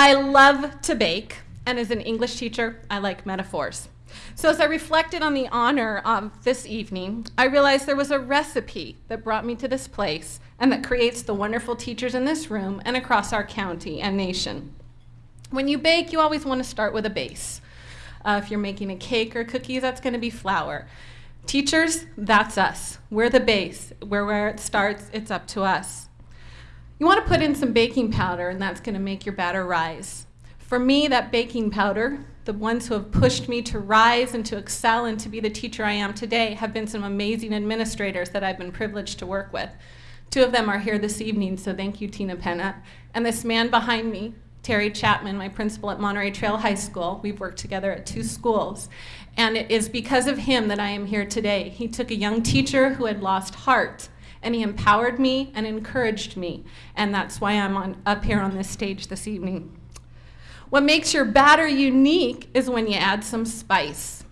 I love to bake, and as an English teacher, I like metaphors. So as I reflected on the honor of this evening, I realized there was a recipe that brought me to this place and that creates the wonderful teachers in this room and across our county and nation. When you bake, you always want to start with a base. Uh, if you're making a cake or cookies, that's going to be flour. Teachers, that's us. We're the base. We're where it starts. It's up to us. You want to put in some baking powder, and that's going to make your batter rise. For me, that baking powder, the ones who have pushed me to rise and to excel and to be the teacher I am today have been some amazing administrators that I've been privileged to work with. Two of them are here this evening, so thank you, Tina Penna. And this man behind me, Terry Chapman, my principal at Monterey Trail High School. We've worked together at two schools. And it is because of him that I am here today. He took a young teacher who had lost heart and he empowered me and encouraged me. And that's why I'm on, up here on this stage this evening. What makes your batter unique is when you add some spice.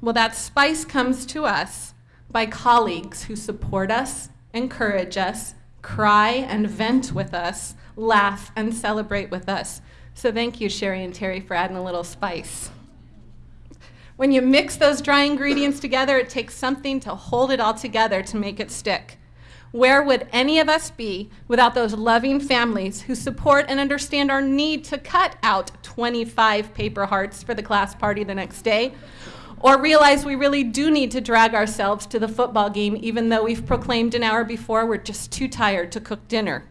Well, that spice comes to us by colleagues who support us, encourage us, cry and vent with us, laugh and celebrate with us. So thank you, Sherry and Terry, for adding a little spice. When you mix those dry ingredients together, it takes something to hold it all together to make it stick. Where would any of us be without those loving families who support and understand our need to cut out 25 paper hearts for the class party the next day? Or realize we really do need to drag ourselves to the football game even though we've proclaimed an hour before we're just too tired to cook dinner.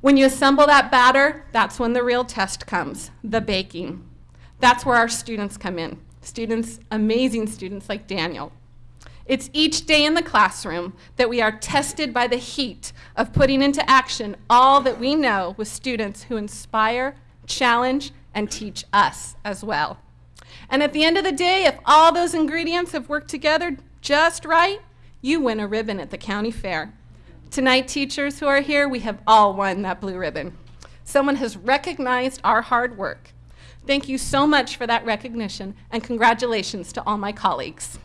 When you assemble that batter, that's when the real test comes, the baking. That's where our students come in. Students, amazing students like Daniel. It's each day in the classroom that we are tested by the heat of putting into action all that we know with students who inspire, challenge, and teach us as well. And at the end of the day, if all those ingredients have worked together just right, you win a ribbon at the county fair. Tonight, teachers who are here, we have all won that blue ribbon. Someone has recognized our hard work. Thank you so much for that recognition, and congratulations to all my colleagues.